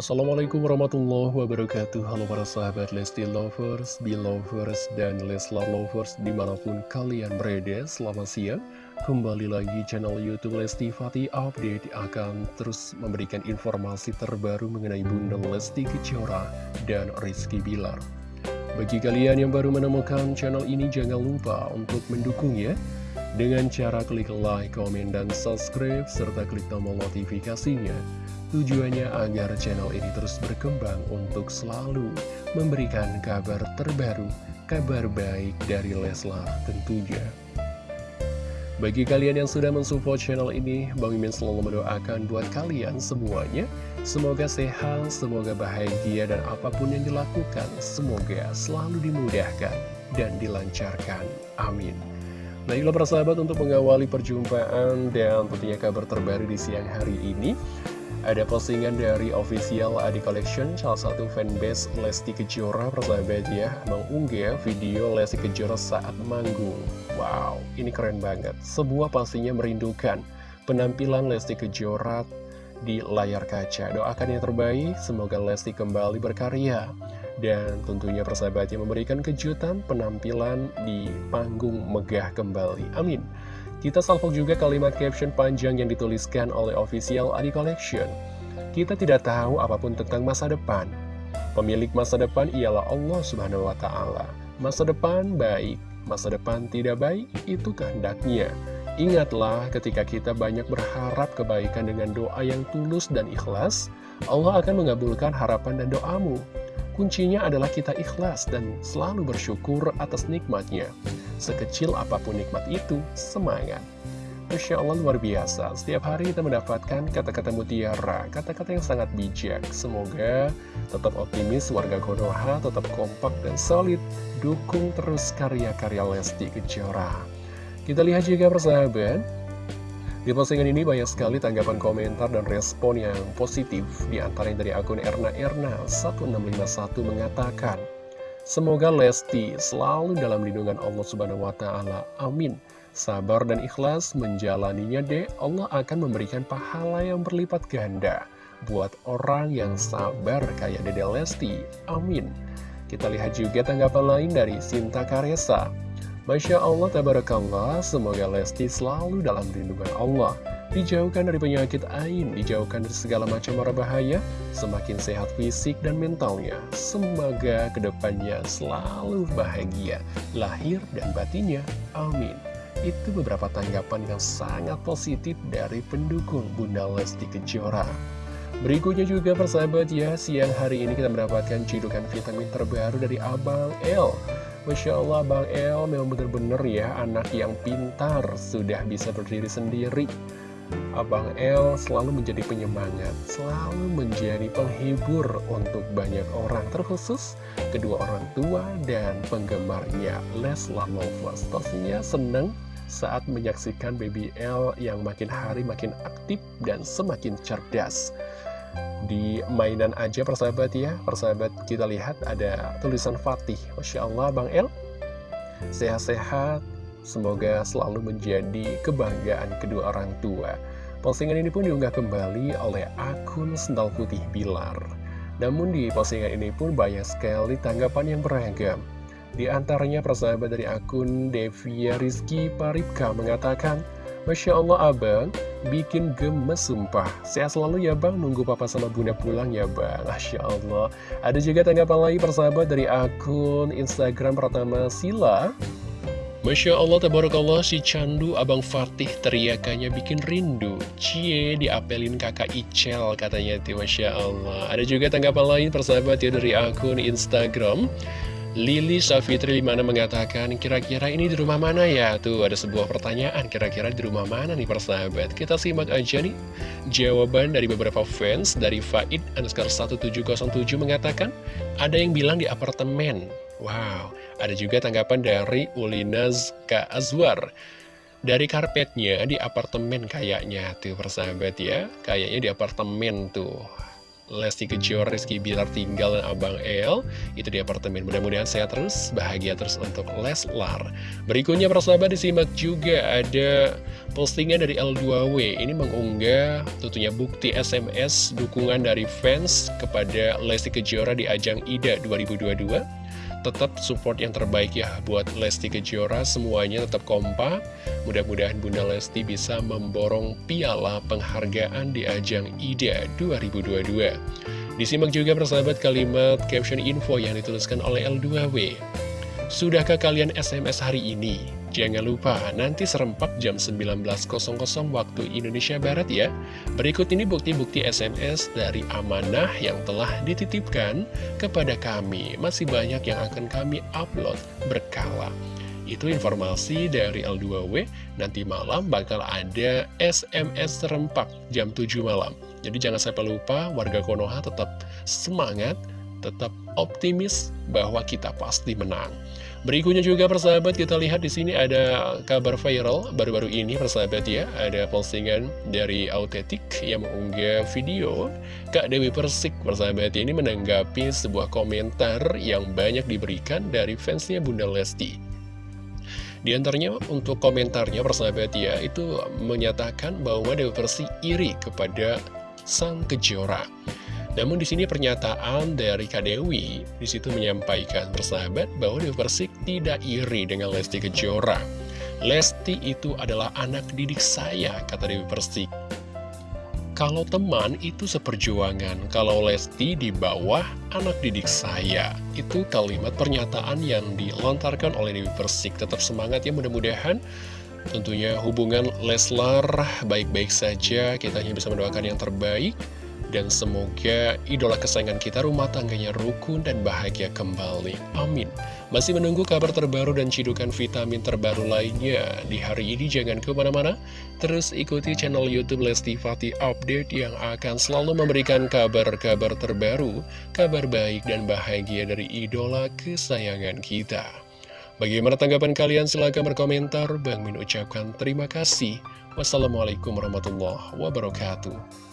Assalamualaikum warahmatullahi wabarakatuh. Halo para sahabat Lesti Lovers, Belovers, dan Leslar Lovers di mana pun kalian berada Selamat siang. Kembali lagi channel Youtube Lesti Fatih Update akan terus memberikan informasi terbaru mengenai Bunda Lesti Kejora dan Rizky Bilar. Bagi kalian yang baru menemukan channel ini jangan lupa untuk mendukungnya dengan cara klik like, komen, dan subscribe, serta klik tombol notifikasinya Tujuannya agar channel ini terus berkembang untuk selalu memberikan kabar terbaru, kabar baik dari Leslar tentunya. Bagi kalian yang sudah mensupport channel ini, Bang Mimin selalu mendoakan buat kalian semuanya. Semoga sehat, semoga bahagia, dan apa pun yang dilakukan, semoga selalu dimudahkan dan dilancarkan. Amin. Baiklah persahabat untuk mengawali perjumpaan dan tentunya kabar terbaru di siang hari ini ada postingan dari official Adi Collection, salah satu fanbase Lesti Kejora, persahabat ya, mengunggah video Lesti Kejora saat manggung. Wow, ini keren banget. Sebuah pastinya merindukan penampilan Lesti Kejora di layar kaca. Doakan yang terbaik, semoga Lesti kembali berkarya. Dan tentunya persahabatnya memberikan kejutan penampilan di panggung megah kembali. Amin. Kita salvok juga kalimat caption panjang yang dituliskan oleh official Adi Collection. Kita tidak tahu apa pun tentang masa depan. Pemilik masa depan ialah Allah Subhanahu wa Ta'ala. Masa depan baik, masa depan tidak baik, itu kehendaknya. Ingatlah ketika kita banyak berharap kebaikan dengan doa yang tulus dan ikhlas, Allah akan mengabulkan harapan dan doamu. Kuncinya adalah kita ikhlas dan selalu bersyukur atas nikmatnya. Sekecil apa pun nikmat itu, semangat. Masya Allah luar biasa, setiap hari kita mendapatkan kata-kata mutiara, kata-kata yang sangat bijak. Semoga tetap optimis, warga Konoha tetap kompak dan solid, dukung terus karya-karya Lesti Kejora. Kita lihat juga persahabat, di postingan ini banyak sekali tanggapan komentar dan respon yang positif, di antara yang dari akun Erna Erna 1651 mengatakan, Semoga Lesti selalu dalam lindungan Allah Subhanahu wa Ta'ala. Amin. Sabar dan ikhlas menjalaninya, deh. Allah akan memberikan pahala yang berlipat ganda buat orang yang sabar kayak Dede Lesti. Amin. Kita lihat juga tanggapan lain dari Sinta Karesa. Masya Allah, tabarakallah, semoga Lesti selalu dalam lindungan Allah dijauhkan dari penyakit ain, dijauhkan dari segala macam mara bahaya, semakin sehat fisik dan mentalnya. Semoga ke depannya selalu bahagia, lahir dan batinnya. Amin. Itu beberapa tanggapan yang sangat positif dari pendukung Bunda Lesti Kejora. Berikutnya juga persahabat ya, siang hari ini kita mendapatkan cidukan vitamin terbaru dari Abang L. Masya Allah Bang El memang benar-benar ya anak yang pintar, sudah bisa berdiri sendiri Abang El selalu menjadi penyemangat, selalu menjadi penghibur untuk banyak orang, terkhusus kedua orang tua dan penggemarnya Leslar Lovers. Pastinya senang saat menyaksikan Baby L yang makin hari makin aktif dan semakin cerdas. Di mainan aja persahabat ya, persahabat kita lihat ada tulisan Fatih. Masya Allah Bang El, sehat-sehat, Semoga selalu menjadi kebanggaan kedua orang tua. Postingan ini pun diunggah kembali oleh akun Sendal Putih Bilar. Namun di postingan ini pun banyak sekali tanggapan yang beragam. Di antaranya persahabat dari akun Devia Rizky Paripka mengatakan, Masya Allah abang, bikin gemes sumpah. Sehat selalu ya bang, nunggu papa sama bunda pulang ya bang. Masya Allah. Ada juga tanggapan lagi persahabat dari akun Instagram pertama Sila. Masya Allah, tabarakallah, si Candu Abang Fatih teriakannya bikin rindu. Cie, diapelin kakak Icel katanya Masya Allah. Ada juga tanggapan lain persahabat ya dari akun Instagram. Lili Safitri mana mengatakan, kira-kira ini di rumah mana ya? Tuh, ada sebuah pertanyaan, kira-kira di rumah mana nih persahabat? Kita simak aja nih jawaban dari beberapa fans dari Faid Anskar 1707 mengatakan, ada yang bilang di apartemen. Wow, ada juga tanggapan dari Ulinaz K. Azwar. Dari karpetnya di apartemen kayaknya tuh persahabat ya. Kayaknya di apartemen tuh. Lesti Kejora, Rizky Bilar tinggal dan Abang El Itu di apartemen, mudah-mudahan sehat terus, bahagia terus untuk Leslar. Berikutnya persahabat disimak juga ada postingan dari L2W Ini mengunggah tentunya bukti SMS dukungan dari fans kepada Lesti Kejora di ajang IDA 2022 tetap support yang terbaik ya buat Lesti Kejora. Semuanya tetap kompak. Mudah-mudahan Bunda Lesti bisa memborong piala penghargaan di ajang IDA 2022 disimak juga persahabat kalimat caption info yang dituliskan oleh L2W Sudahkah kalian SMS hari ini? Jangan lupa, nanti serempak jam 19.00 waktu Indonesia Barat ya. Berikut ini bukti-bukti SMS dari amanah yang telah dititipkan kepada kami. Masih banyak yang akan kami upload berkala. Itu informasi dari L2W, nanti malam bakal ada SMS serempak jam 7 malam. Jadi jangan sampai lupa, warga Konoha tetap semangat, tetap optimis bahwa kita pasti menang. Berikutnya juga persahabat kita lihat di sini ada kabar viral baru-baru ini persahabat ya ada postingan dari Autetik yang mengunggah video Kak Dewi Persik persahabat ini menanggapi sebuah komentar yang banyak diberikan dari fansnya Bunda Lesti. Di antaranya untuk komentarnya persahabat ya itu menyatakan bahwa Dewi Persik iri kepada sang kejora. Namun di sini pernyataan dari Kak Dewi di situ menyampaikan persahabat bahwa Dewi Persik tidak iri dengan Lesti Kejora. Lesti itu adalah anak didik saya, kata Dewi Persik. Kalau teman itu seperjuangan, kalau Lesti di bawah anak didik saya. Itu kalimat pernyataan yang dilontarkan oleh Dewi Persik. Tetap semangat ya mudah-mudahan tentunya hubungan Leslar baik-baik saja. Kita hanya bisa mendoakan yang terbaik. Dan semoga idola kesayangan kita rumah tangganya rukun dan bahagia kembali. Amin. Masih menunggu kabar terbaru dan cidukan vitamin terbaru lainnya. Di hari ini jangan ke mana-mana. Terus ikuti channel Youtube Lesti Fati Update yang akan selalu memberikan kabar-kabar terbaru, kabar baik dan bahagia dari idola kesayangan kita. Bagaimana tanggapan kalian? Silahkan berkomentar. Bang Min ucapkan terima kasih. Wassalamualaikum warahmatullahi wabarakatuh.